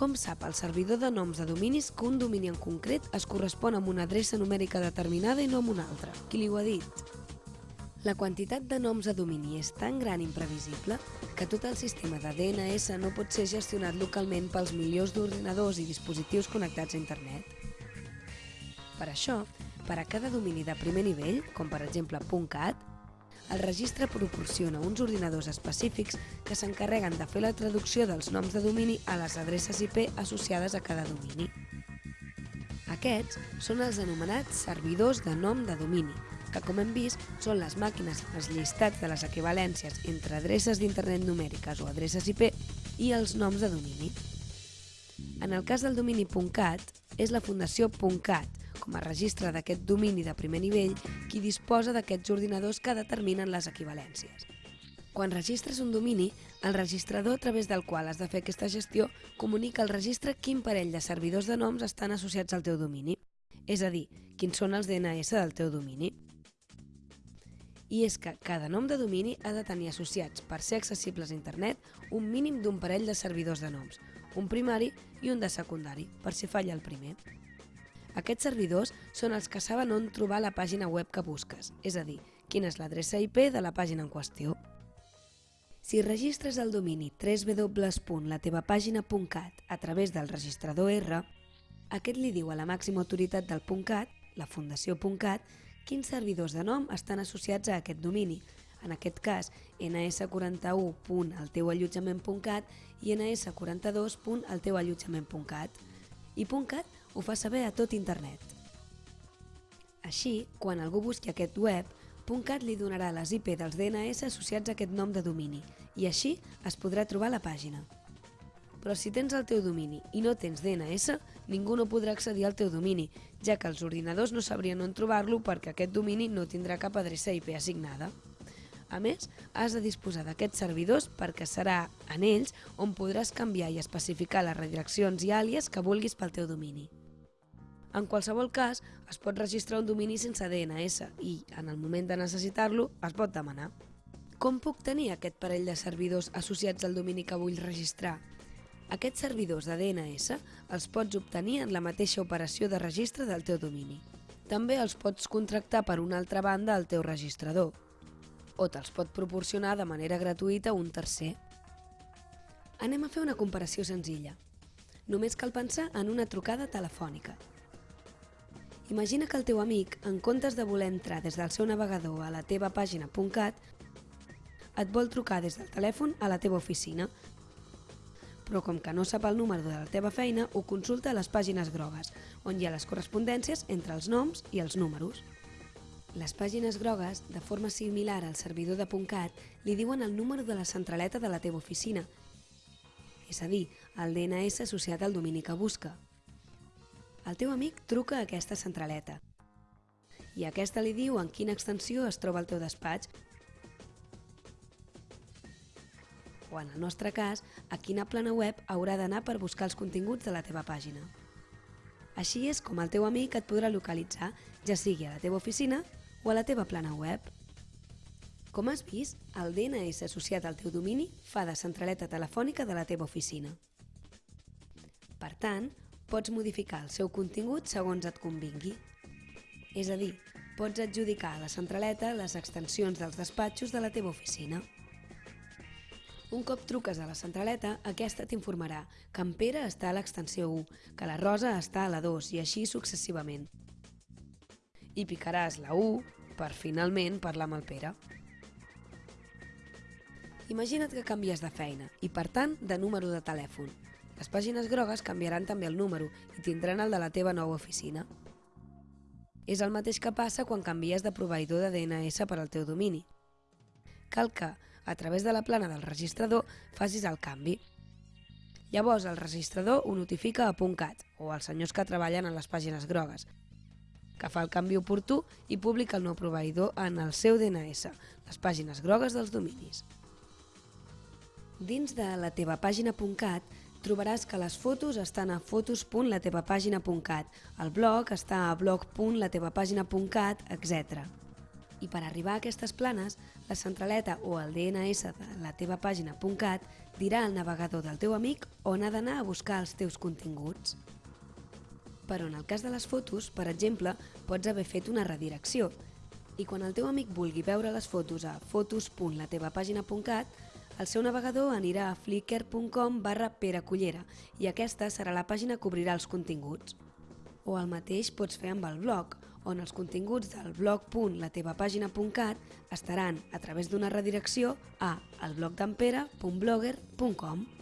Com sap el servidor de noms de dominis que un domini en concret es correspon amb una adreça numèrica determinada i no amb una altra? Qui li ho ha dit? La quantitat de noms de domini és tan gran i imprevisible que tot el sistema de DNS no pot ser gestionat localment pels milions d'ordinadors i dispositius connectats a internet. Per això, per a cada domini de primer nivell, com per exemple .cat, el registre proporciona uns ordinadors específics que s'encarreguen de fer la traducció dels noms de domini a les adreces IP associades a cada domini. Aquests són els anomenats servidors de nom de domini, que com hem vist són les màquines els llistats de les equivalències entre adreces d'internet numèriques o adreces IP i els noms de domini. En el cas del domini .cat, és la Fundació .cat, com a registre d'aquest domini de primer nivell qui disposa d'aquests ordinadors que determinen les equivalències. Quan registres un domini, el registrador a través del qual has de fer aquesta gestió comunica al registre quin parell de servidors de noms estan associats al teu domini, és a dir, quins són els DNS del teu domini. I és que cada nom de domini ha de tenir associats, per ser accessibles a internet, un mínim d'un parell de servidors de noms, un primari i un de secundari, per si falla el primer. Aquests servidors són els que saben on trobar la pàgina web que busques, és a dir, quina és l'adreça IP de la pàgina en qüestió. Si registres el domini www.latevapàgina.cat a través del registrador R, aquest li diu a la màxima autoritat del .cat, la Fundació.cat, quins servidors de nom estan associats a aquest domini, en aquest cas ns41.alteuallotjament.cat i ns42.alteuallotjament.cat. I .cat ho fa saber a tot internet. Així, quan algú busqui aquest web, .cat li donarà les IP dels DNS associats a aquest nom de domini i així es podrà trobar la pàgina. Però si tens el teu domini i no tens DNS, ningú no podrà accedir al teu domini, ja que els ordinadors no sabrien on trobar-lo perquè aquest domini no tindrà cap adreça IP assignada. A més, has de disposar d'aquests servidors perquè serà en ells on podràs canviar i especificar les redireccions i àlies que vulguis pel teu domini. En qualsevol cas, es pot registrar un domini sense DNS i, en el moment de necessitar-lo, es pot demanar. Com puc tenir aquest parell de servidors associats al domini que vull registrar? Aquests servidors de DNS els pots obtenir en la mateixa operació de registre del teu domini. També els pots contractar per una altra banda al teu registrador, o te'ls pot proporcionar de manera gratuïta un tercer. Anem a fer una comparació senzilla. Només cal pensar en una trucada telefònica. Imagina que el teu amic, en comptes de voler entrar des del seu navegador a la teva pàgina .cat, et vol trucar des del telèfon a la teva oficina, però com que no sap el número de la teva feina, ho consulta a les pàgines grogues, on hi ha les correspondències entre els noms i els números. Les pàgines grogues, de forma similar al servidor de .cat, li diuen el número de la centraleta de la teva oficina, és a dir, el DNS associat al domini que busca. El teu amic truca a aquesta centraleta i aquesta li diu en quina extensió es troba el teu despatx o, en el nostre cas, a quina plana web haurà d'anar per buscar els continguts de la teva pàgina. Així és com el teu amic et podrà localitzar, ja sigui a la teva oficina o a la teva plana web. Com has vist, el DNS associat al teu domini fa de centraleta telefònica de la teva oficina. Per tant, pots modificar el seu contingut segons et convingui. És a dir, pots adjudicar a la centraleta les extensions dels despatxos de la teva oficina. Un cop truques a la centraleta, aquesta t'informarà que en Pere està a l'extensió 1, que la Rosa està a la 2 i així successivament. I picaràs la 1 per finalment parlar amb el Pere. Imagina't que canvies de feina i, per tant, de número de telèfon. Les pàgines grogues canviaran també el número i tindran el de la teva nova oficina. És el mateix que passa quan canvies de proveïdor de DNS per al teu domini. Cal que, a través de la plana del registrador, facis el canvi. Llavors el registrador ho notifica a .cat o als senyors que treballen en les pàgines grogues, que fa el canvi oportú i publica el nou proveïdor en el seu DNS, les pàgines grogues dels dominis. Dins de la teva pàgina.cat trobaràs que les fotos estan a fotos.latevapàgina.cat, el blog està a blog.latevapàgina.cat, etc. I per arribar a aquestes planes, la centraleta o el DNS de la dirà al navegador del teu amic on ha d'anar a buscar els teus continguts. Però en el cas de les fotos, per exemple, pots haver fet una redirecció i quan el teu amic vulgui veure les fotos a fotos.latevapàgina.cat, el seu navegador anirà a flickr.com barra peracullera i aquesta serà la pàgina que obrirà els continguts. O el mateix pots fer amb el blog, on els continguts del blog.latevapàgina.cat estaran a través d'una redirecció a elblogdampere.blogger.com.